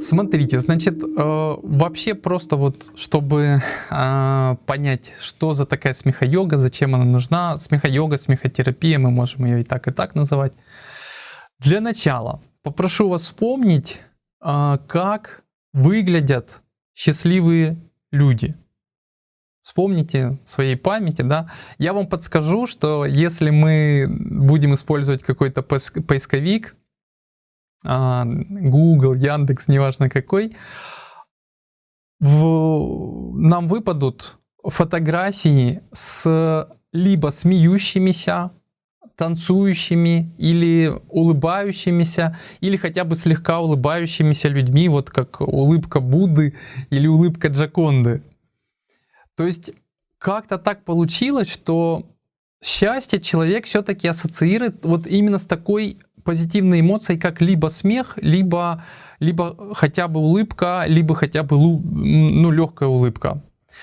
Смотрите, значит, э, вообще просто вот, чтобы э, понять, что за такая смеха-йога, зачем она нужна, смеха-йога, смехотерапия, мы можем ее и так, и так называть. Для начала попрошу вас вспомнить, э, как выглядят счастливые люди. Вспомните в своей памяти, да. Я вам подскажу, что если мы будем использовать какой-то поисковик, а, Google, Яндекс, неважно какой, в, нам выпадут фотографии с либо смеющимися, танцующими или улыбающимися, или хотя бы слегка улыбающимися людьми, вот как улыбка Будды или улыбка Джаконды. То есть как-то так получилось, что счастье человек все-таки ассоциирует вот именно с такой позитивной эмоцией, как либо смех, либо, либо хотя бы улыбка, либо хотя бы ну, легкая улыбка.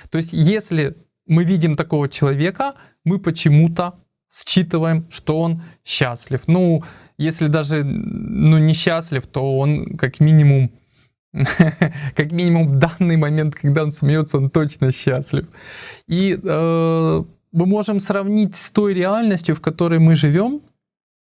То есть если мы видим такого человека, мы почему-то считываем, что он счастлив. Ну, если даже ну, не счастлив, то он как минимум как минимум в данный момент, когда он смеется, он точно счастлив. И э, мы можем сравнить с той реальностью, в которой мы живем,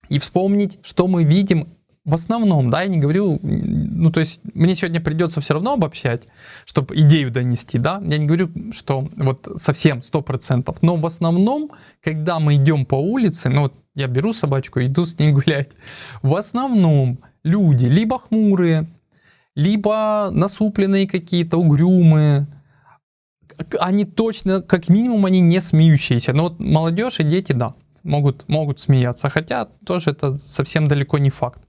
и вспомнить, что мы видим в основном, да, я не говорю, ну, то есть мне сегодня придется все равно обобщать, чтобы идею донести, да, я не говорю, что вот совсем 100%, но в основном, когда мы идем по улице, ну, вот я беру собачку, иду с ней гулять, в основном люди либо хмурые, либо насупленные какие-то, угрюмые, они точно, как минимум, они не смеющиеся, но вот молодежь и дети, да, могут, могут смеяться, хотя тоже это совсем далеко не факт.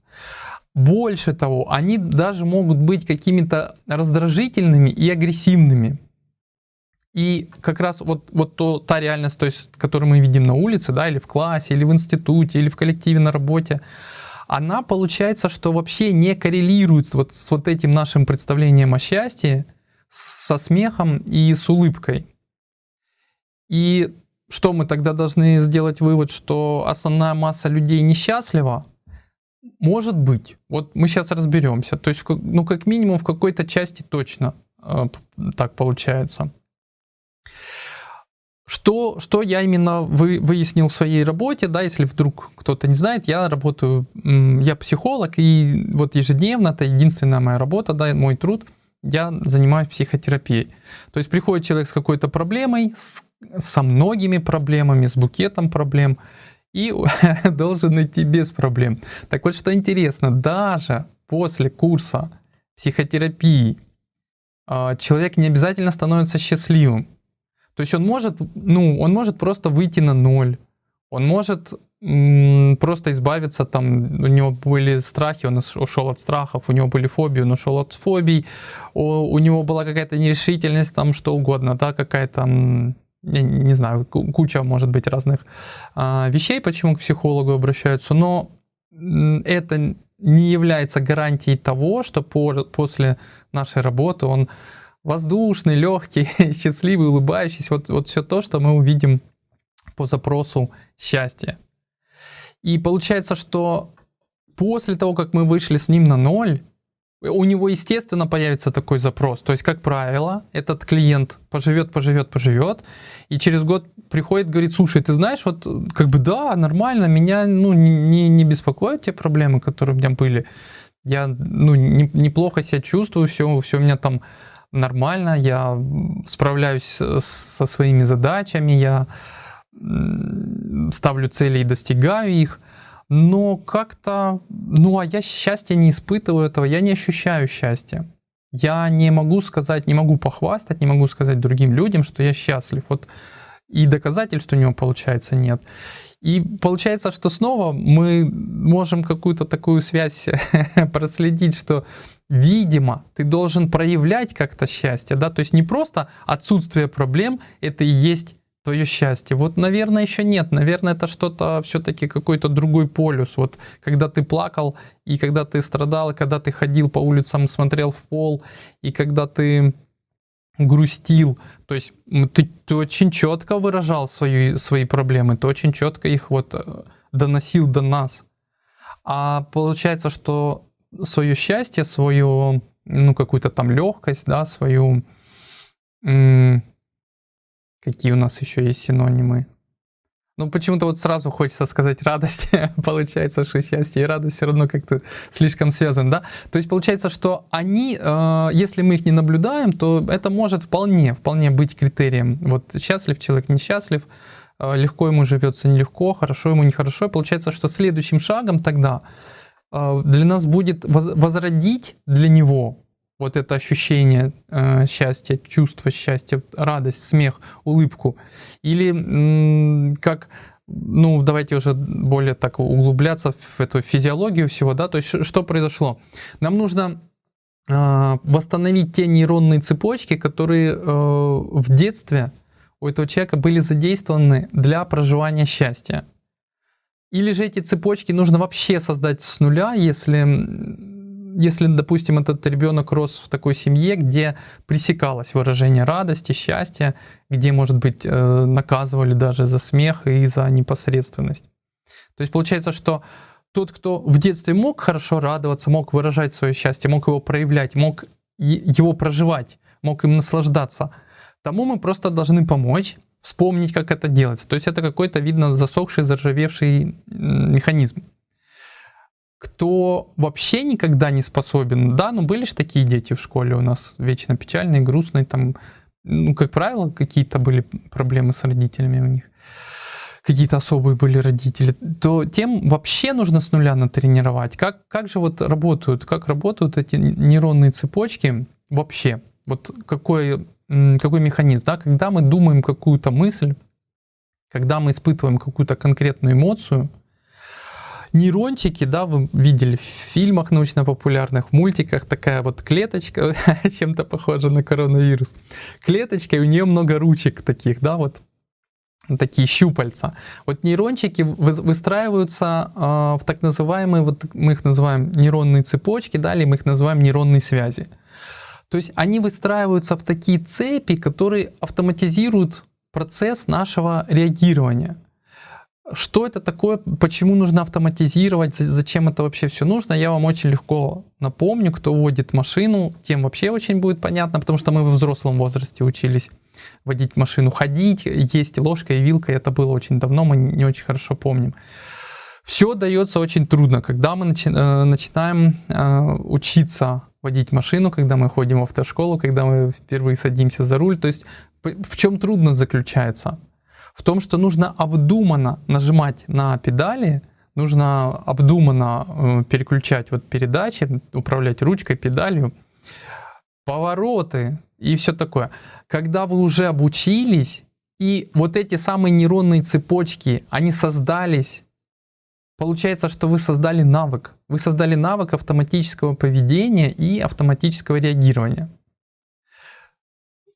Больше того, они даже могут быть какими-то раздражительными и агрессивными. И как раз вот, вот то, та реальность, то есть, которую мы видим на улице, да, или в классе, или в институте, или в коллективе на работе, она получается, что вообще не коррелирует вот с вот этим нашим представлением о счастье, со смехом и с улыбкой. И что мы тогда должны сделать вывод, что основная масса людей несчастлива? Может быть. Вот мы сейчас разберемся. То есть, ну, как минимум, в какой-то части точно э, так получается. Что, что я именно вы, выяснил в своей работе, да, если вдруг кто-то не знает, я работаю, я психолог, и вот ежедневно, это единственная моя работа, да, мой труд, я занимаюсь психотерапией. То есть приходит человек с какой-то проблемой, с со многими проблемами, с букетом проблем и должен идти без проблем. Так вот, что интересно, даже после курса психотерапии а, человек не обязательно становится счастливым. То есть он может, ну, он может просто выйти на ноль, он может просто избавиться, там, у него были страхи, он ушел от страхов, у него были фобии, он ушел от фобий, у, у него была какая-то нерешительность, там, что угодно, да, какая-то я не знаю, куча может быть разных а, вещей, почему к психологу обращаются, но это не является гарантией того, что по, после нашей работы он воздушный, легкий, счастливый, улыбающийся. Вот, вот все то, что мы увидим по запросу счастья. И получается, что после того, как мы вышли с ним на ноль, у него, естественно, появится такой запрос. То есть, как правило, этот клиент поживет, поживет, поживет, и через год приходит, говорит, слушай, ты знаешь, вот как бы да, нормально, меня ну, не, не беспокоят те проблемы, которые у меня были. Я ну, не, неплохо себя чувствую, все, все у меня там нормально, я справляюсь со своими задачами, я ставлю цели и достигаю их но как-то, ну а я счастья не испытываю этого, я не ощущаю счастья. Я не могу сказать, не могу похвастать, не могу сказать другим людям, что я счастлив. Вот и доказательств у него, получается, нет. И получается, что снова мы можем какую-то такую связь проследить, что, видимо, ты должен проявлять как-то счастье, да, то есть не просто отсутствие проблем, это и есть твое счастье? Вот, наверное, еще нет. Наверное, это что-то все-таки какой-то другой полюс. Вот когда ты плакал, и когда ты страдал, и когда ты ходил по улицам, смотрел в пол, и когда ты грустил. То есть ты, ты очень четко выражал свои, свои проблемы, ты очень четко их вот э, доносил до нас. А получается, что свое счастье, свое ну, какую-то там легкость, да, свою... Какие у нас еще есть синонимы? Ну, почему-то вот сразу хочется сказать радость. получается, что счастье и радость все равно как-то слишком связаны, да? То есть получается, что они, э, если мы их не наблюдаем, то это может вполне, вполне быть критерием. Вот счастлив человек, несчастлив, э, легко ему живется, нелегко, хорошо ему, нехорошо. И получается, что следующим шагом тогда э, для нас будет возродить для него вот это ощущение э, счастья, чувство счастья, радость, смех, улыбку. Или как, ну давайте уже более так углубляться в эту физиологию всего, да, то есть что произошло? Нам нужно э, восстановить те нейронные цепочки, которые э, в детстве у этого человека были задействованы для проживания счастья. Или же эти цепочки нужно вообще создать с нуля, если если, допустим, этот ребенок рос в такой семье, где пресекалось выражение радости, счастья, где, может быть, э, наказывали даже за смех и за непосредственность. То есть получается, что тот, кто в детстве мог хорошо радоваться, мог выражать свое счастье, мог его проявлять, мог его проживать, мог им наслаждаться, тому мы просто должны помочь, вспомнить, как это делается. То есть это какой-то, видно, засохший, заржавевший механизм кто вообще никогда не способен, да, ну были же такие дети в школе у нас, вечно печальные, грустные, там, ну, как правило, какие-то были проблемы с родителями у них, какие-то особые были родители, то тем вообще нужно с нуля натренировать. Как, как же вот работают, как работают эти нейронные цепочки вообще? Вот какой, какой механизм, да, когда мы думаем какую-то мысль, когда мы испытываем какую-то конкретную эмоцию, нейрончики, да, вы видели в фильмах научно-популярных, мультиках, такая вот клеточка, чем-то похожа на коронавирус. Клеточка, и у нее много ручек таких, да, вот такие щупальца. Вот нейрончики выстраиваются э, в так называемые, вот мы их называем нейронные цепочки, да, или мы их называем нейронные связи. То есть они выстраиваются в такие цепи, которые автоматизируют процесс нашего реагирования. Что это такое, почему нужно автоматизировать, зачем это вообще все нужно, я вам очень легко напомню, кто водит машину, тем вообще очень будет понятно, потому что мы в взрослом возрасте учились водить машину, ходить, есть ложка и вилка, это было очень давно, мы не очень хорошо помним. Все дается очень трудно, когда мы начи э, начинаем э, учиться водить машину, когда мы ходим в автошколу, когда мы впервые садимся за руль, то есть в чем трудность заключается? В том, что нужно обдуманно нажимать на педали, нужно обдуманно э, переключать вот передачи, управлять ручкой, педалью, повороты и все такое. Когда вы уже обучились, и вот эти самые нейронные цепочки, они создались, получается, что вы создали навык. Вы создали навык автоматического поведения и автоматического реагирования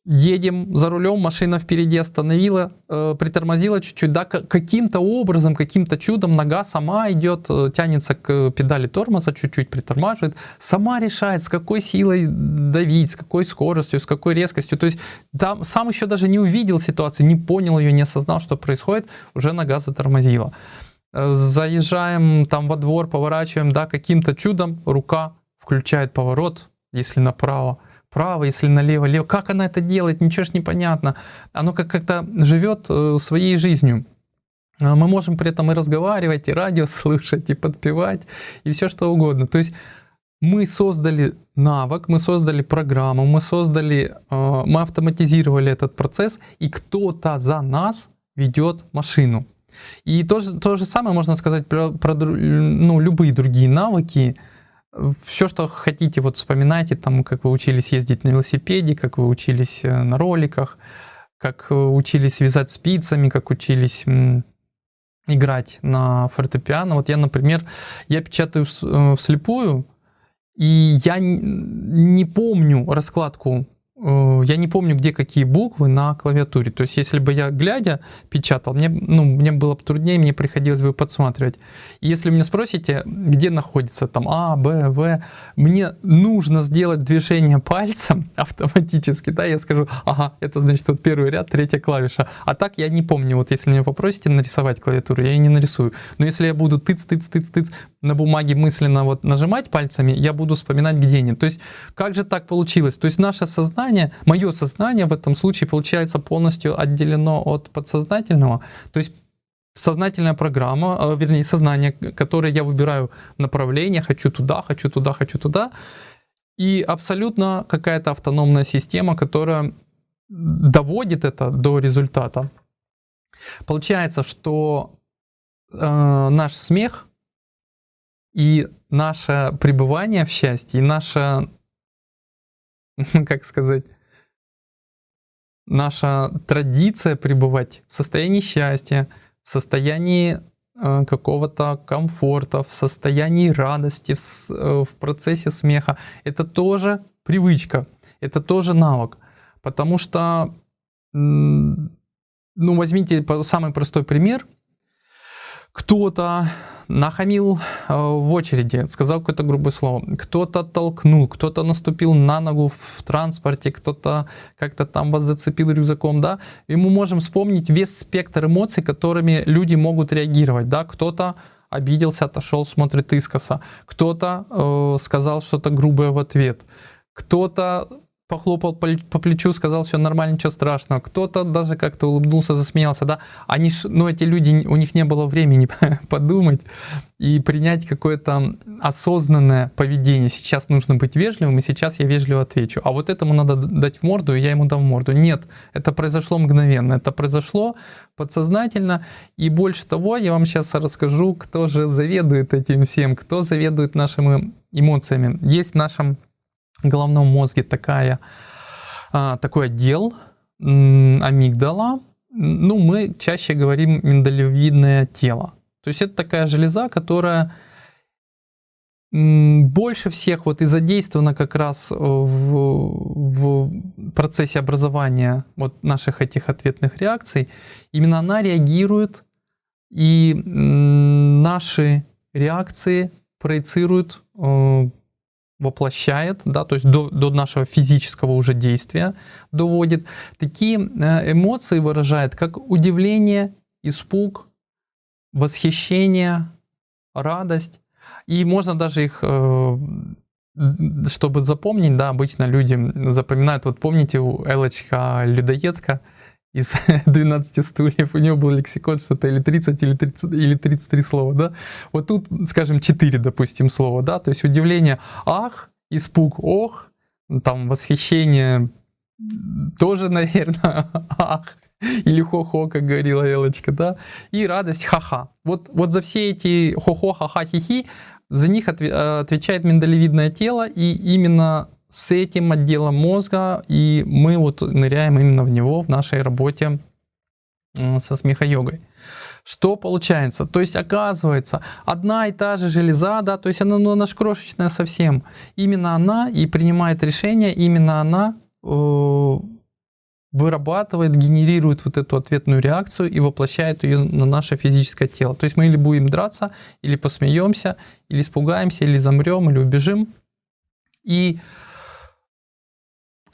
едем за рулем, машина впереди остановила, э, притормозила чуть-чуть, да, каким-то образом, каким-то чудом нога сама идет, э, тянется к педали тормоза, чуть-чуть притормаживает, сама решает, с какой силой давить, с какой скоростью, с какой резкостью, то есть там сам еще даже не увидел ситуацию, не понял ее, не осознал, что происходит, уже нога затормозила. Э, заезжаем там во двор, поворачиваем, да, каким-то чудом рука включает поворот, если направо, вправо, если налево, лево. Как она это делает, ничего ж непонятно. Оно как- как-то живет э, своей жизнью. А мы можем при этом и разговаривать, и радио слушать, и подпевать, и все что угодно. То есть мы создали навык, мы создали программу, мы создали, э, мы автоматизировали этот процесс, и кто-то за нас ведет машину. И то, то же самое можно сказать про, про ну, любые другие навыки, все, что хотите, вот вспоминайте, там, как вы учились ездить на велосипеде, как вы учились э, на роликах, как учились вязать спицами, как учились играть на фортепиано. Вот я, например, я печатаю э, вслепую, и я не помню раскладку я не помню, где какие буквы на клавиатуре. То есть, если бы я глядя печатал, мне, ну, мне было бы труднее, мне приходилось бы подсматривать. Если меня спросите, где находится там А, Б, В, мне нужно сделать движение пальцем автоматически, да, я скажу, ага, это значит вот первый ряд, третья клавиша. А так я не помню, вот если меня попросите нарисовать клавиатуру, я ее не нарисую. Но если я буду тыц, тыц, тыц, тыц на бумаге мысленно вот нажимать пальцами, я буду вспоминать, где они. То есть, как же так получилось? То есть, наше сознание, мое сознание в этом случае получается полностью отделено от подсознательного. То есть, сознательная программа, э, вернее, сознание, которое я выбираю направление, хочу туда, хочу туда, хочу туда, и абсолютно какая-то автономная система, которая доводит это до результата. Получается, что э, наш смех и наше пребывание в счастье, и наша, как сказать, наша традиция пребывать в состоянии счастья, в состоянии э, какого-то комфорта, в состоянии радости, в, э, в процессе смеха, это тоже привычка, это тоже навык. Потому что, ну, возьмите самый простой пример. Кто-то нахамил э, в очереди, сказал какое-то грубое слово, кто-то толкнул, кто-то наступил на ногу в транспорте, кто-то как-то там вас зацепил рюкзаком, да, и мы можем вспомнить весь спектр эмоций, которыми люди могут реагировать, да, кто-то обиделся, отошел, смотрит искоса, кто-то э, сказал что-то грубое в ответ, кто-то похлопал по плечу, сказал, все нормально, ничего страшного. Кто-то даже как-то улыбнулся, засмеялся, да. Они, ну, эти люди, у них не было времени подумать и принять какое-то осознанное поведение. Сейчас нужно быть вежливым, и сейчас я вежливо отвечу. А вот этому надо дать в морду, и я ему дам в морду. Нет, это произошло мгновенно, это произошло подсознательно. И больше того, я вам сейчас расскажу, кто же заведует этим всем, кто заведует нашими эмоциями. Есть в нашем головном мозге такая, а, такой отдел амигдала, ну, мы чаще говорим миндалевидное тело. То есть это такая железа, которая больше всех вот и задействована как раз в, в процессе образования вот наших этих ответных реакций. Именно она реагирует, и наши реакции проецируют э, воплощает, да, то есть до, до нашего физического уже действия доводит. Такие э, эмоции выражает, как удивление, испуг, восхищение, радость. И можно даже их, э, чтобы запомнить, да, обычно люди запоминают, вот помните, у Элочка людоедка, из 12 стульев, у него был лексикон что-то или 30, или, 30, или 33 слова, да. Вот тут, скажем, 4, допустим, слова, да, то есть удивление «ах», испуг «ох», там восхищение тоже, наверное, «ах», или хо-хо, как говорила Элочка, да, и радость ха-ха. Вот, вот за все эти хо-хо, ха-ха, хи-хи, за них отвечает миндалевидное тело, и именно с этим отделом мозга, и мы вот ныряем именно в него в нашей работе со смехо-йогой. Что получается? То есть оказывается, одна и та же железа, да, то есть она, ну, она ж крошечная совсем, именно она и принимает решение, именно она э, вырабатывает, генерирует вот эту ответную реакцию и воплощает ее на наше физическое тело. То есть мы или будем драться, или посмеемся, или испугаемся, или замрем, или убежим. И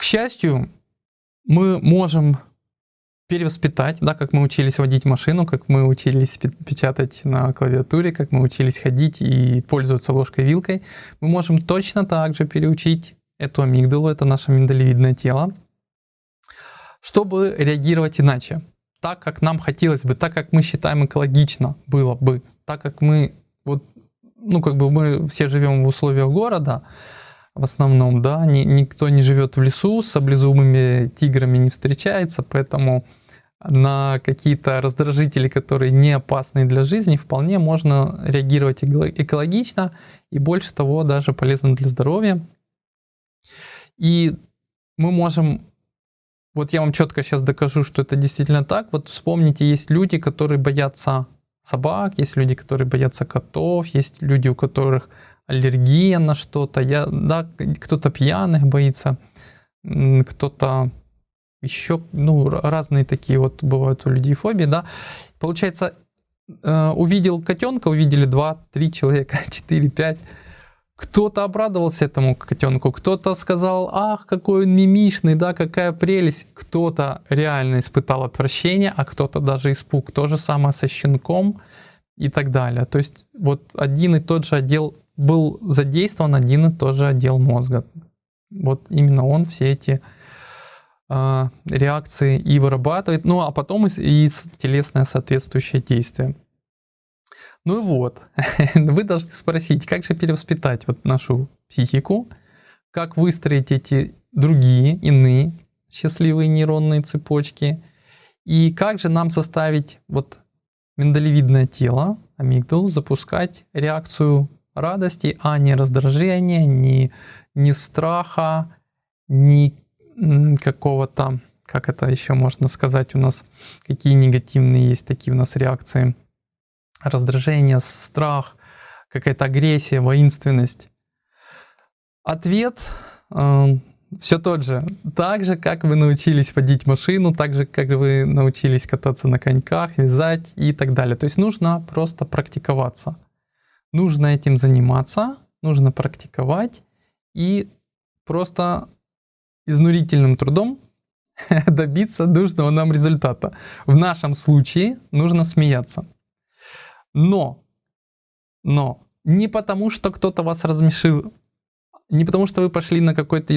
к счастью, мы можем перевоспитать, да, как мы учились водить машину, как мы учились печатать на клавиатуре, как мы учились ходить и пользоваться ложкой-вилкой, мы можем точно так же переучить эту амигдалу, это наше миндалевидное тело, чтобы реагировать иначе. Так, как нам хотелось бы, так, как мы считаем экологично было бы, так, как мы, вот, ну, как бы мы все живем в условиях города, в основном, да, ни, никто не живет в лесу, с облезумыми тиграми не встречается, поэтому на какие-то раздражители, которые не опасны для жизни, вполне можно реагировать экологично и больше того даже полезно для здоровья. И мы можем, вот я вам четко сейчас докажу, что это действительно так. Вот вспомните, есть люди, которые боятся собак, есть люди, которые боятся котов, есть люди, у которых аллергия на что-то, я, да, кто-то пьяных боится. кто-то еще, ну, разные такие вот бывают у людей фобии, да. Получается, э, увидел котенка, увидели 2-3 человека, 4-5, кто-то обрадовался этому котенку, кто-то сказал, ах, какой он мимишный, да, какая прелесть. Кто-то реально испытал отвращение, а кто-то даже испуг. То же самое со щенком и так далее. То есть вот один и тот же отдел был задействован, один и тот же отдел мозга. Вот именно он все эти э, реакции и вырабатывает, ну а потом и, и телесное соответствующее действие. Ну и вот, вы должны спросить, как же перевоспитать вот нашу психику, как выстроить эти другие, иные счастливые нейронные цепочки, и как же нам составить вот миндалевидное тело, амигдалу, запускать реакцию радости, а не раздражения, не, не страха, не какого-то, как это еще можно сказать у нас, какие негативные есть такие у нас реакции – раздражение, страх, какая-то агрессия, воинственность. Ответ э, все тот же. Так же, как вы научились водить машину, так же, как вы научились кататься на коньках, вязать и так далее. То есть нужно просто практиковаться. Нужно этим заниматься, нужно практиковать и просто изнурительным трудом добиться нужного нам результата. В нашем случае нужно смеяться. Но, но не потому, что кто-то вас размешил, не потому, что вы пошли на какой-то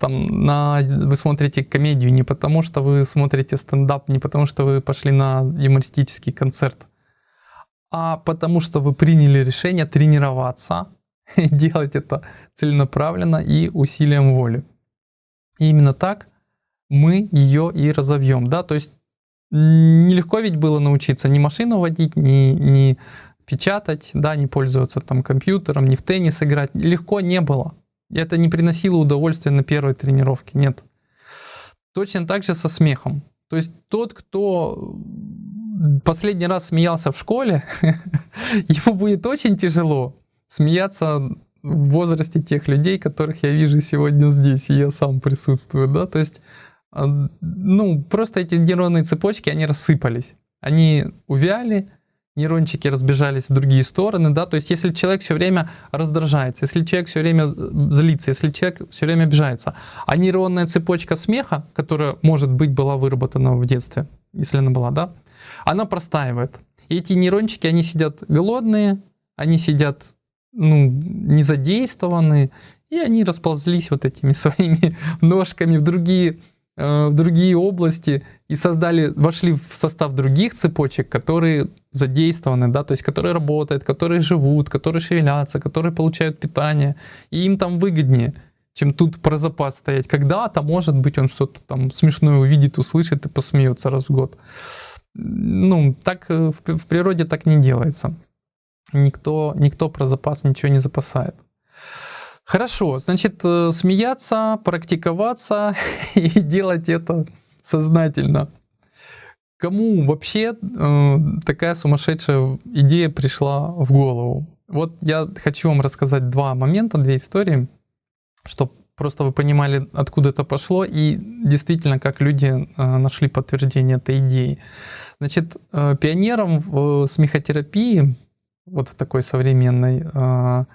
там, на, вы смотрите комедию, не потому, что вы смотрите стендап, не потому, что вы пошли на юмористический концерт, а потому, что вы приняли решение тренироваться, делать это целенаправленно и усилием воли. И именно так мы ее и разовьем, да, то есть Нелегко ведь было научиться ни машину водить, ни, ни печатать, да, не пользоваться там компьютером, ни в теннис играть. Легко не было. Это не приносило удовольствия на первой тренировке, нет. Точно так же со смехом. То есть тот, кто последний раз смеялся в школе, ему будет очень тяжело смеяться в возрасте тех людей, которых я вижу сегодня здесь, и я сам присутствую, да, то есть а, ну, просто эти нейронные цепочки, они рассыпались. Они увяли, нейрончики разбежались в другие стороны, да, то есть если человек все время раздражается, если человек все время э, злится, если человек все время обижается, а нейронная цепочка смеха, которая, может быть, была выработана в детстве, если она была, да, она простаивает. И эти нейрончики, они сидят голодные, они сидят, ну, не задействованные, и они расползлись вот этими своими ножками в другие Э, в другие области и создали, вошли в состав других цепочек, которые задействованы, да, то есть которые работают, которые живут, которые шевелятся, которые получают питание, и им там выгоднее, чем тут про запас стоять. Когда-то, может быть, он что-то там смешное увидит, услышит и посмеется раз в год. Ну, так э, в природе так не делается. Никто, никто про запас ничего не запасает. Хорошо, значит, э, смеяться, практиковаться и делать это сознательно. Кому вообще э, такая сумасшедшая идея пришла в голову? Вот я хочу вам рассказать два момента, две истории, чтобы просто вы понимали, откуда это пошло и действительно, как люди э, нашли подтверждение этой идеи. Значит, э, пионером в смехотерапии, вот в такой современной, э, в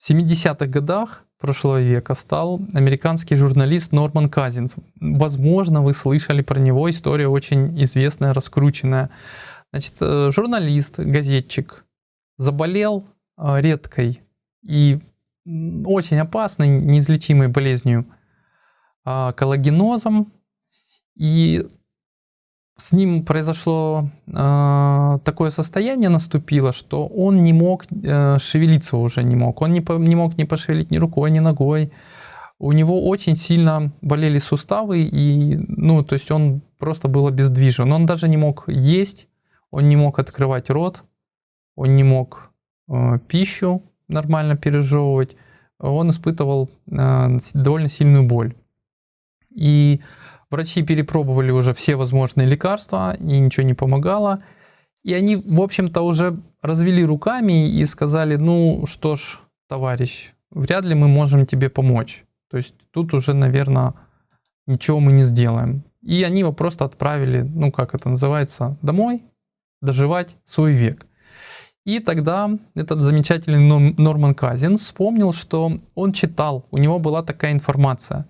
70-х годах прошлого века стал американский журналист Норман Казинс. Возможно, вы слышали про него, история очень известная, раскрученная. Значит, журналист, газетчик заболел редкой и очень опасной, неизлечимой болезнью а, коллагенозом. И с ним произошло э, такое состояние наступило, что он не мог э, шевелиться уже не мог. Он не, не мог ни пошевелить ни рукой, ни ногой. У него очень сильно болели суставы, и, ну, то есть он просто был обездвижен. Он даже не мог есть, он не мог открывать рот, он не мог э, пищу нормально пережевывать. Он испытывал э, довольно сильную боль. И Врачи перепробовали уже все возможные лекарства, и ничего не помогало. И они, в общем-то, уже развели руками и сказали, ну что ж, товарищ, вряд ли мы можем тебе помочь. То есть тут уже, наверное, ничего мы не сделаем. И они его просто отправили, ну как это называется, домой, доживать свой век. И тогда этот замечательный Норман Казинс вспомнил, что он читал, у него была такая информация,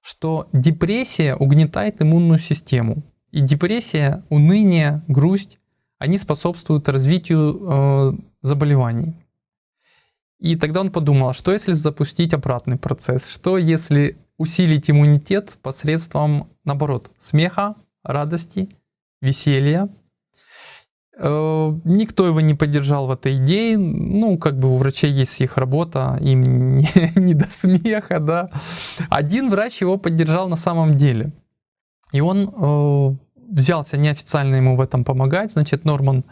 что депрессия угнетает иммунную систему. И депрессия, уныние, грусть, они способствуют развитию э, заболеваний. И тогда он подумал, что если запустить обратный процесс, что если усилить иммунитет посредством, наоборот, смеха, радости, веселья. Э, никто его не поддержал в этой идее. Ну, как бы у врачей есть их работа, им не, не до смеха, да. Один врач его поддержал на самом деле. И он э, взялся неофициально ему в этом помогать. Значит, Норман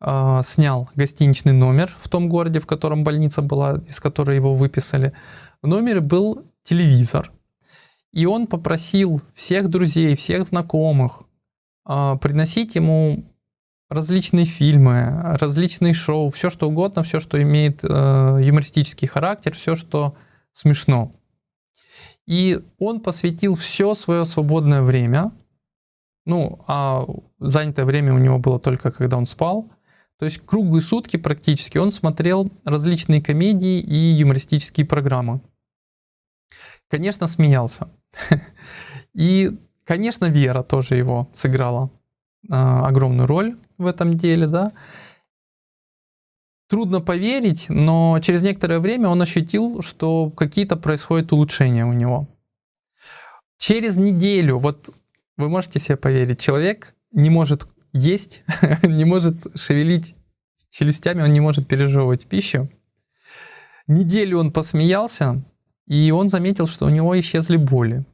э, снял гостиничный номер в том городе, в котором больница была, из которой его выписали. В номере был телевизор. И он попросил всех друзей, всех знакомых э, приносить ему различные фильмы, различные шоу, все что угодно, все, что имеет э, юмористический характер, все, что смешно. И он посвятил все свое свободное время, ну, а занятое время у него было только когда он спал, то есть круглые сутки практически он смотрел различные комедии и юмористические программы. Конечно, смеялся. И, конечно, Вера тоже его сыграла огромную роль в этом деле, да. Трудно поверить, но через некоторое время он ощутил, что какие-то происходят улучшения у него. Через неделю, вот вы можете себе поверить, человек не может есть, не может шевелить челюстями, он не может пережевывать пищу. Неделю он посмеялся, и он заметил, что у него исчезли боли.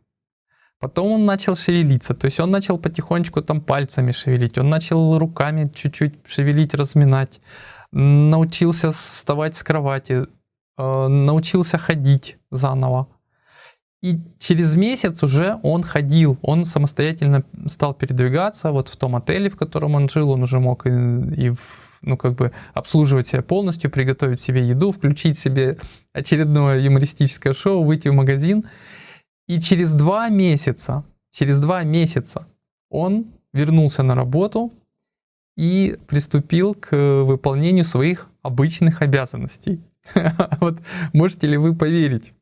Потом он начал шевелиться, то есть он начал потихонечку там пальцами шевелить, он начал руками чуть-чуть шевелить, разминать, научился вставать с кровати, э, научился ходить заново. И через месяц уже он ходил, он самостоятельно стал передвигаться. Вот в том отеле, в котором он жил, он уже мог и, и ну, как бы обслуживать себя полностью, приготовить себе еду, включить себе очередное юмористическое шоу, выйти в магазин. И через два месяца, через два месяца он вернулся на работу и приступил к выполнению своих обычных обязанностей. Вот можете ли вы поверить?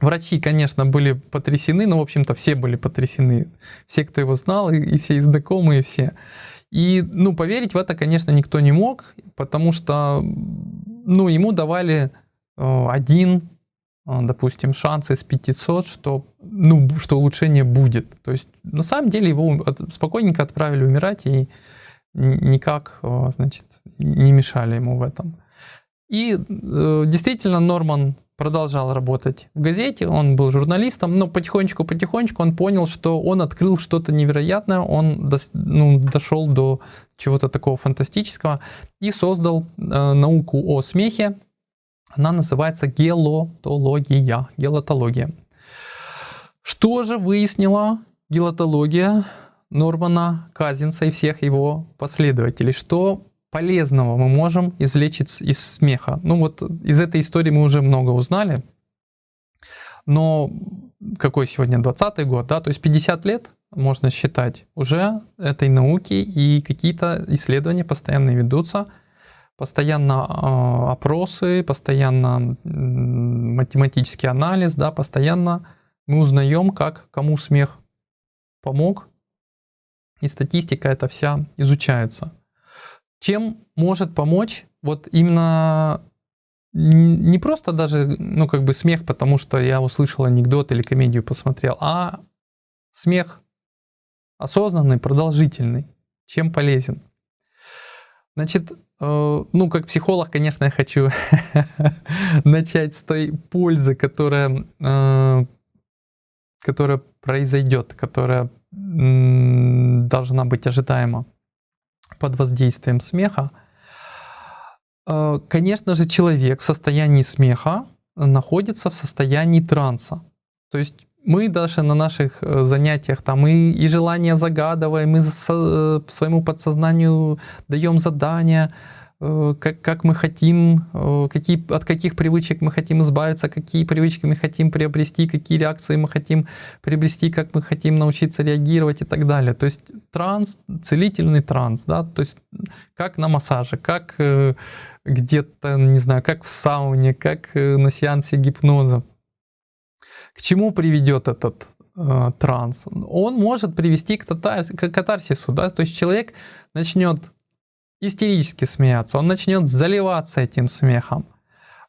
Врачи, конечно, были потрясены, но, в общем-то, все были потрясены. Все, кто его знал, и, и все и знакомые, все. И, ну, поверить в это, конечно, никто не мог, потому что, ну, ему давали э, один, э, допустим, шанс из 500, что, ну, что улучшение будет. То есть, на самом деле, его спокойненько отправили умирать и никак, э, значит, не мешали ему в этом. И э, действительно Норман продолжал работать в газете, он был журналистом, но потихонечку-потихонечку он понял, что он открыл что-то невероятное, он дос, ну, дошел до чего-то такого фантастического и создал э, науку о смехе. Она называется гелотология, гелотология. Что же выяснила гелотология Нормана Казинса и всех его последователей? Что полезного мы можем извлечь из смеха. Ну вот из этой истории мы уже много узнали, но какой сегодня 20 год, да, то есть 50 лет можно считать уже этой науки и какие-то исследования постоянно ведутся, постоянно э, опросы, постоянно математический анализ, да, постоянно мы узнаем, как кому смех помог, и статистика эта вся изучается. Чем может помочь вот именно не просто даже, ну, как бы смех, потому что я услышал анекдот или комедию посмотрел, а смех осознанный, продолжительный. Чем полезен? Значит, ну, как психолог, конечно, я хочу начать с той пользы, которая, э, которая произойдет, которая должна быть ожидаема под воздействием смеха, э, конечно же, человек в состоянии смеха находится в состоянии транса. То есть мы даже на наших э, занятиях там и, и желания загадываем, мы э, своему подсознанию даем задания, э, как, как мы хотим, какие, от каких привычек мы хотим избавиться, какие привычки мы хотим приобрести, какие реакции мы хотим приобрести, как мы хотим научиться реагировать и так далее. То есть транс, целительный транс, да, то есть как на массаже, как где-то, не знаю, как в сауне, как на сеансе гипноза. К чему приведет этот э, транс? Он может привести к, татар, к катарсису, да, то есть человек начнет истерически смеяться, он начнет заливаться этим смехом.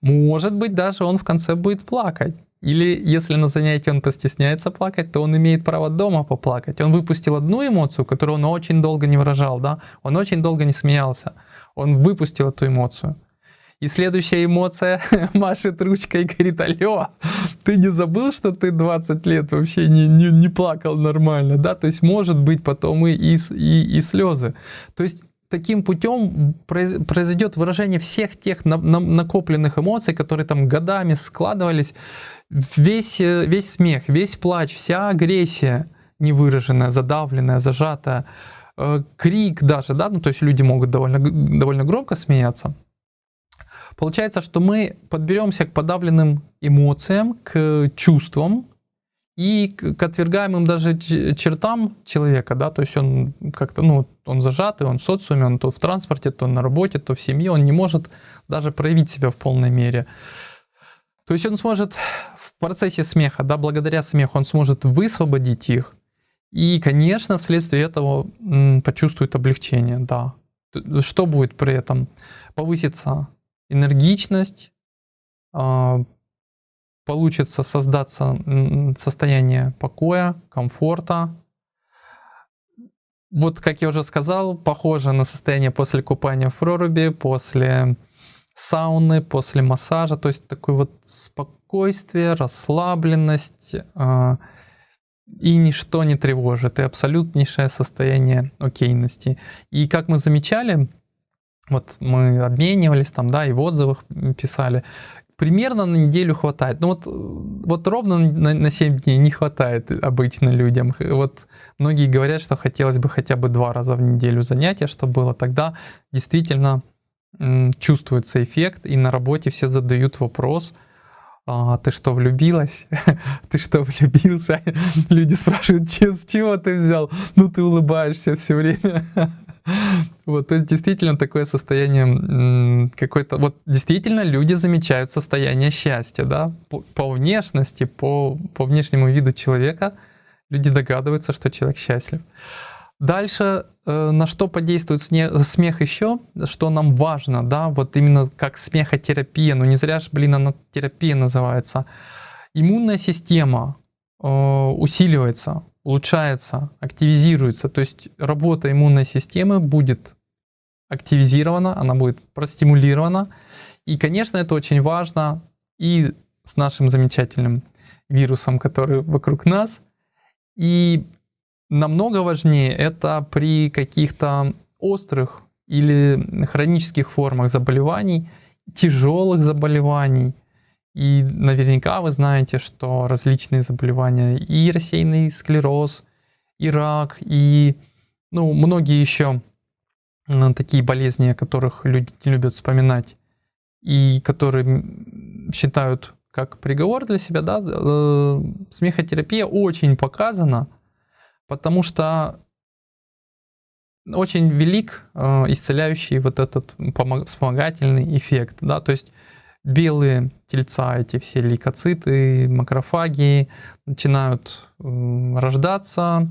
Может быть, даже он в конце будет плакать. Или если на занятии он постесняется плакать, то он имеет право дома поплакать. Он выпустил одну эмоцию, которую он очень долго не выражал, да? Он очень долго не смеялся. Он выпустил эту эмоцию. И следующая эмоция машет ручкой и говорит, алло, ты не забыл, что ты 20 лет вообще не, не, не плакал нормально, да? То есть может быть потом и, и, и, и слезы. То есть таким путем произойдет выражение всех тех накопленных эмоций, которые там годами складывались, весь, э, весь смех, весь плач, вся агрессия невыраженная, задавленная, зажатая, э, крик даже, да, ну то есть люди могут довольно, довольно громко смеяться. Получается, что мы подберемся к подавленным эмоциям, к чувствам, и к отвергаемым даже чертам человека, да, то есть он как-то, ну, он зажатый, он в социуме, он то в транспорте, то на работе, то в семье, он не может даже проявить себя в полной мере. То есть он сможет в процессе смеха, да, благодаря смеху, он сможет высвободить их, и, конечно, вследствие этого почувствует облегчение, да. Что будет при этом? Повысится энергичность, а, получится создаться состояние покоя, комфорта. Вот, как я уже сказал, похоже на состояние после купания в проруби, после сауны, после массажа. То есть такое вот спокойствие, расслабленность, э, и ничто не тревожит, и абсолютнейшее состояние окейности. И как мы замечали, вот мы обменивались там, да, и в отзывах писали, примерно на неделю хватает. Ну вот, вот ровно на, на 7 дней не хватает обычно людям. Вот многие говорят, что хотелось бы хотя бы два раза в неделю занятия, чтобы было. Тогда действительно чувствуется эффект, и на работе все задают вопрос, а, ты что, влюбилась? ты что, влюбился? Люди спрашивают, с чего ты взял? Ну, ты улыбаешься все время. Вот, то есть действительно такое состояние какое-то, вот действительно люди замечают состояние счастья, да, по, по внешности, по, по внешнему виду человека люди догадываются, что человек счастлив. Дальше, э, на что подействует смех еще, что нам важно, да, вот именно как смехотерапия, ну не зря же, блин, она терапия называется. Иммунная система э, усиливается, улучшается, активизируется. То есть работа иммунной системы будет активизирована, она будет простимулирована. И, конечно, это очень важно и с нашим замечательным вирусом, который вокруг нас. И намного важнее это при каких-то острых или хронических формах заболеваний, тяжелых заболеваний, и наверняка вы знаете, что различные заболевания, и рассеянный склероз, и рак, и ну, многие еще такие болезни, о которых люди не любят вспоминать, и которые считают как приговор для себя, да, э, смехотерапия очень показана, потому что очень велик э, исцеляющий вот этот вспомогательный эффект, да, то есть белые тельца, эти все лейкоциты, макрофаги начинают рождаться,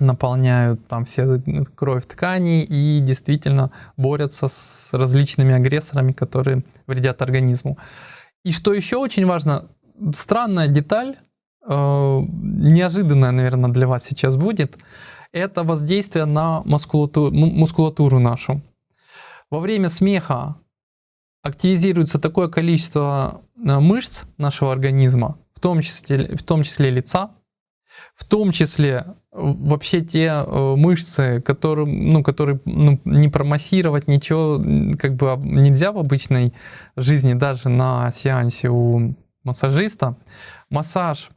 наполняют там все кровь тканей и действительно борются с различными агрессорами, которые вредят организму. И что еще очень важно, странная деталь, э, неожиданная, наверное, для вас сейчас будет, это воздействие на мускулатуру, мускулатуру нашу. Во время смеха активизируется такое количество э, мышц нашего организма, в том числе, в том числе лица, в том числе э, вообще те э, мышцы, которые, ну, которые ну, не промассировать ничего как бы нельзя в обычной жизни, даже на сеансе у массажиста. Массаж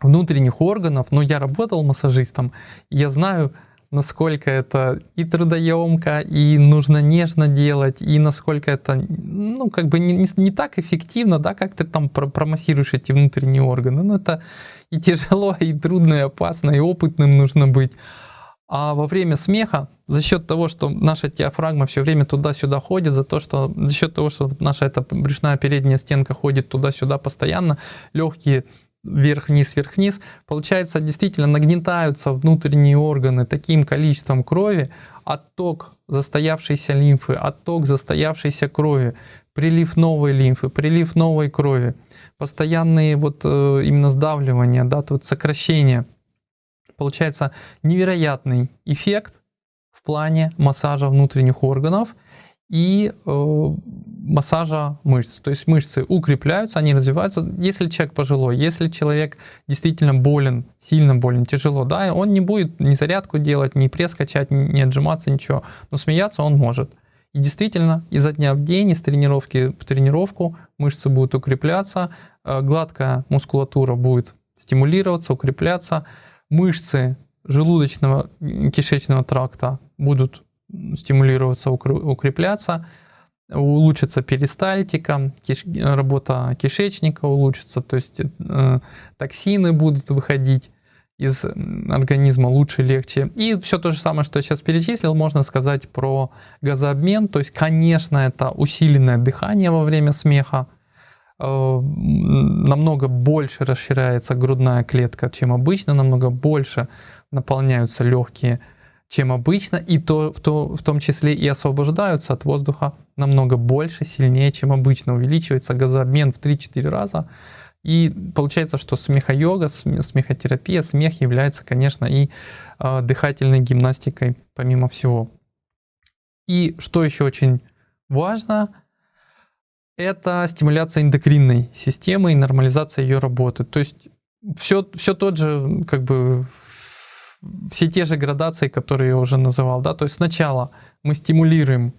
внутренних органов, но я работал массажистом, я знаю, насколько это и трудоемко, и нужно нежно делать, и насколько это, ну, как бы не, не, так эффективно, да, как ты там промассируешь эти внутренние органы. Ну, это и тяжело, и трудно, и опасно, и опытным нужно быть. А во время смеха, за счет того, что наша диафрагма все время туда-сюда ходит, за, то, что, за счет того, что наша эта брюшная передняя стенка ходит туда-сюда постоянно, легкие вверх-вниз, вверх-вниз, получается, действительно нагнетаются внутренние органы таким количеством крови, отток застоявшейся лимфы, отток застоявшейся крови, прилив новой лимфы, прилив новой крови, постоянные вот э, именно сдавливания, да, вот сокращения. Получается невероятный эффект в плане массажа внутренних органов и э, массажа мышц. То есть мышцы укрепляются, они развиваются. Если человек пожилой, если человек действительно болен, сильно болен, тяжело, да, он не будет ни зарядку делать, ни пресс качать, ни отжиматься, ничего. Но смеяться он может. И действительно, изо дня в день, из тренировки в тренировку мышцы будут укрепляться, э, гладкая мускулатура будет стимулироваться, укрепляться, мышцы желудочного кишечного тракта будут стимулироваться, укрепляться, улучшится перистальтика, киш, работа кишечника улучшится, то есть э, токсины будут выходить из организма лучше, легче. И все то же самое, что я сейчас перечислил, можно сказать про газообмен. То есть, конечно, это усиленное дыхание во время смеха, э, намного больше расширяется грудная клетка, чем обычно, намного больше наполняются легкие чем обычно, и то, в, то, в том числе и освобождаются от воздуха намного больше, сильнее, чем обычно. Увеличивается газообмен в 3-4 раза. И получается, что смехо-йога, смехотерапия, смех является, конечно, и э, дыхательной гимнастикой, помимо всего. И что еще очень важно, это стимуляция эндокринной системы и нормализация ее работы. То есть все, все тот же как бы все те же градации, которые я уже называл. Да? То есть сначала мы стимулируем,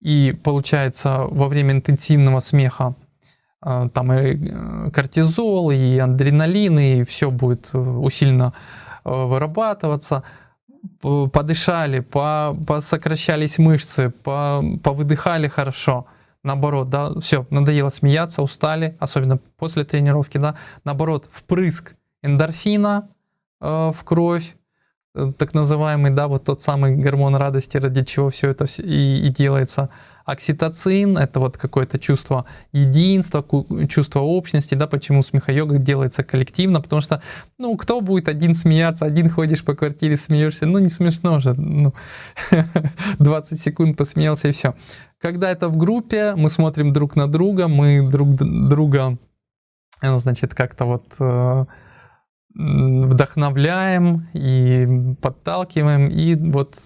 и получается во время интенсивного смеха э, там и э, кортизол, и адреналин, и все будет э, усиленно вырабатываться. Подышали, по, посокращались мышцы, по, повыдыхали хорошо. Наоборот, да, все, надоело смеяться, устали, особенно после тренировки, да. Наоборот, впрыск эндорфина в кровь, так называемый, да, вот тот самый гормон радости, ради чего все это и, и делается. Окситоцин — это вот какое-то чувство единства, чувство общности, да, почему смеха-йога делается коллективно, потому что, ну, кто будет один смеяться, один ходишь по квартире, смеешься, ну, не смешно же, ну, 20 секунд посмеялся и все. Когда это в группе, мы смотрим друг на друга, мы друг друга, э, значит, как-то вот э, вдохновляем и подталкиваем, и вот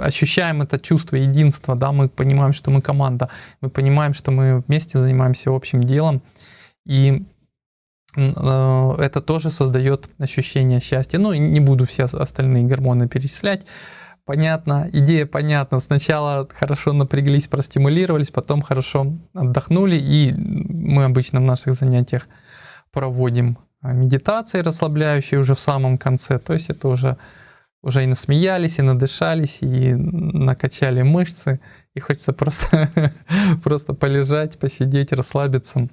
ощущаем это чувство единства, да, мы понимаем, что мы команда, мы понимаем, что мы вместе занимаемся общим делом, и э, это тоже создает ощущение счастья. Ну, не буду все остальные гормоны перечислять. Понятно, идея понятна. Сначала хорошо напряглись, простимулировались, потом хорошо отдохнули, и мы обычно в наших занятиях проводим медитации расслабляющие уже в самом конце. То есть это уже, уже и насмеялись, и надышались, и накачали мышцы. И хочется просто, просто полежать, посидеть, расслабиться.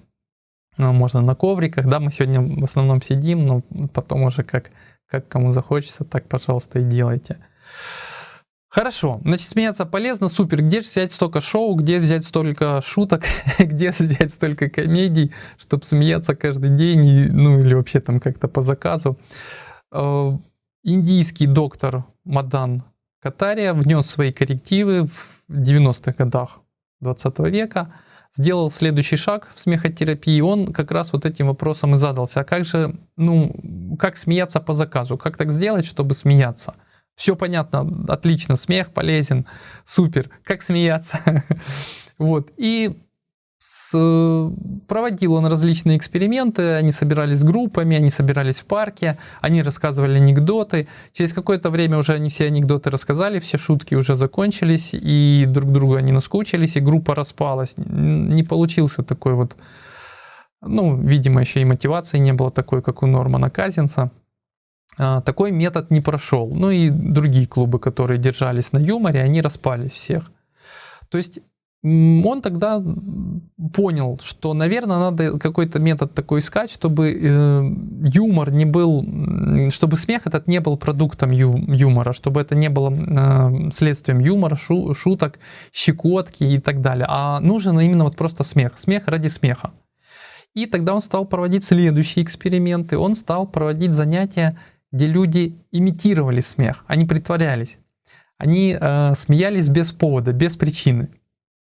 Ну, можно на ковриках, да, мы сегодня в основном сидим, но потом уже как, как кому захочется, так, пожалуйста, и делайте. Хорошо, значит, смеяться полезно, супер. Где взять столько шоу, где взять столько шуток, где взять столько комедий, чтобы смеяться каждый день, ну или вообще там как-то по заказу. Э, индийский доктор Мадан Катария внес свои коррективы в 90-х годах 20 века, сделал следующий шаг в смехотерапии, он как раз вот этим вопросом и задался, а как же, ну, как смеяться по заказу, как так сделать, чтобы смеяться – все понятно, отлично, смех полезен, супер, как смеяться. вот. И с, проводил он различные эксперименты, они собирались группами, они собирались в парке, они рассказывали анекдоты. Через какое-то время уже они все анекдоты рассказали, все шутки уже закончились, и друг друга они наскучились, и группа распалась. Не получился такой вот, ну, видимо, еще и мотивации не было такой, как у Нормана Казинца. А, такой метод не прошел. Ну и другие клубы, которые держались на юморе, они распались всех. То есть он тогда понял, что, наверное, надо какой-то метод такой искать, чтобы э, юмор не был, чтобы смех этот не был продуктом ю, юмора, чтобы это не было э, следствием юмора, шу, шуток, щекотки и так далее, а нужен именно вот просто смех, смех ради смеха. И тогда он стал проводить следующие эксперименты, он стал проводить занятия, где люди имитировали смех, они притворялись, они э, смеялись без повода, без причины.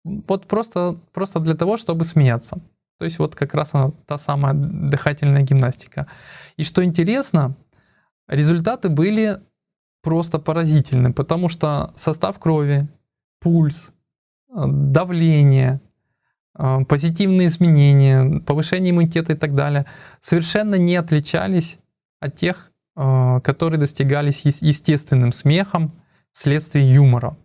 Вот просто, просто для того, чтобы смеяться. То есть вот как раз она, та самая дыхательная гимнастика. И что интересно, результаты были просто поразительны, потому что состав крови, пульс, э, давление, э, позитивные изменения, повышение иммунитета и так далее совершенно не отличались от тех, которые достигались естественным смехом вследствие юмора.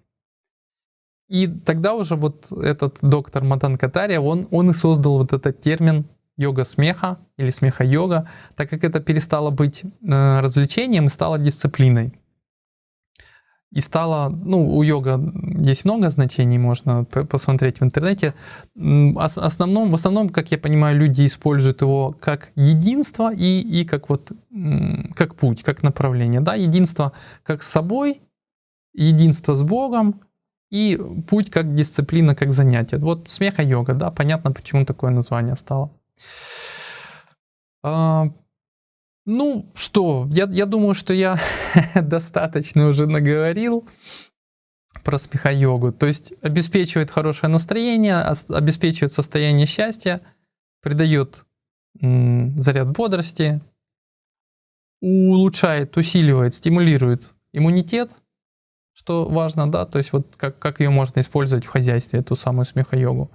И тогда уже вот этот доктор Матан Катария, он, он и создал вот этот термин йога смеха или смеха йога, так как это перестало быть э, развлечением и стало дисциплиной. И стало, ну, у йога есть много значений, можно посмотреть в интернете. Основном, в основном, как я понимаю, люди используют его как единство и, и как вот, как путь, как направление. Да? Единство как с собой, единство с Богом и путь как дисциплина, как занятие. Вот смеха-йога, да, понятно, почему такое название стало. Ну что, я, я думаю, что я достаточно уже наговорил про смеха-йогу. То есть обеспечивает хорошее настроение, обеспечивает состояние счастья, придает заряд бодрости, улучшает, усиливает, стимулирует иммунитет – что важно, да, то есть вот как, как ее можно использовать в хозяйстве, эту самую смехо-йогу.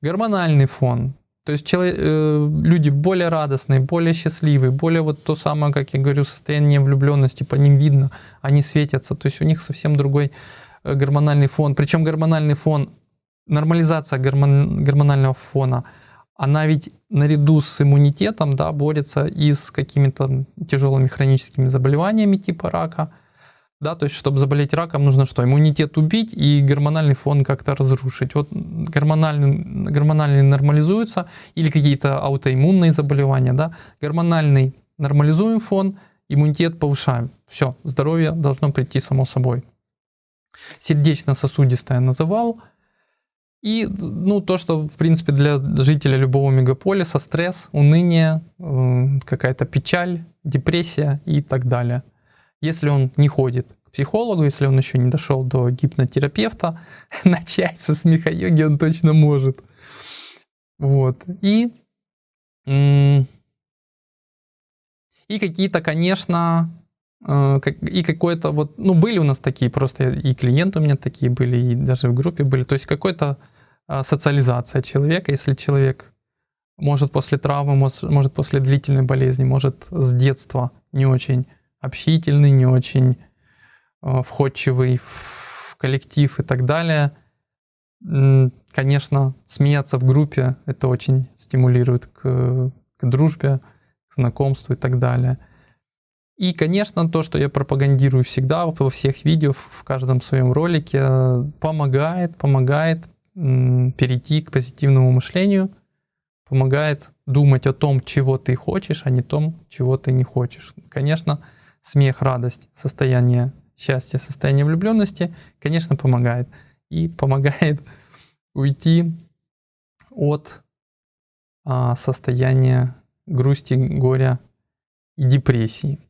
Гормональный фон, то есть человек, э, люди более радостные, более счастливые, более вот то самое, как я говорю, состояние влюбленности, по ним видно, они светятся, то есть у них совсем другой э, гормональный фон. Причем гормональный фон, нормализация гормон, гормонального фона, она ведь наряду с иммунитетом да, борется и с какими-то тяжелыми хроническими заболеваниями типа рака, да, то есть, чтобы заболеть раком, нужно что? Иммунитет убить и гормональный фон как-то разрушить. Вот гормональный, гормональный нормализуется или какие-то аутоиммунные заболевания, да, гормональный нормализуем фон, иммунитет повышаем. Все, здоровье должно прийти само собой. Сердечно-сосудистое называл. И ну, то, что, в принципе, для жителя любого мегаполиса стресс, уныние, какая-то печаль, депрессия и так далее – если он не ходит к психологу, если он еще не дошел до гипнотерапевта, начать со смеха-йоги он точно может. Вот. И, и какие-то, конечно, э, и какой-то вот, ну, были у нас такие просто, и клиенты у меня такие были, и даже в группе были, то есть какой-то а, социализация человека, если человек может после травмы, может после длительной болезни, может с детства не очень общительный, не очень э, входчивый в коллектив и так далее. Конечно, смеяться в группе это очень стимулирует к, к дружбе, к знакомству и так далее. И, конечно, то, что я пропагандирую всегда во всех видео, в каждом своем ролике, помогает, помогает перейти к позитивному мышлению, помогает думать о том, чего ты хочешь, а не том, чего ты не хочешь. Конечно, смех, радость, состояние счастья, состояние влюбленности, конечно, помогает. И помогает уйти от а, состояния грусти, горя и депрессии.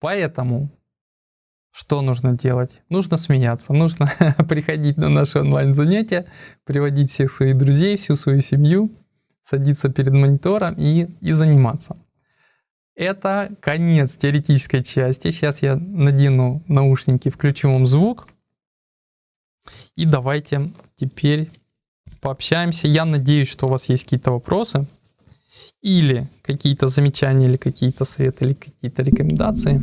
Поэтому что нужно делать? Нужно смеяться, нужно приходить на наши онлайн-занятия, приводить всех своих друзей, всю свою семью, садиться перед монитором и, и заниматься. Это конец теоретической части. Сейчас я надену наушники, включу вам звук. И давайте теперь пообщаемся. Я надеюсь, что у вас есть какие-то вопросы или какие-то замечания, или какие-то советы, или какие-то рекомендации.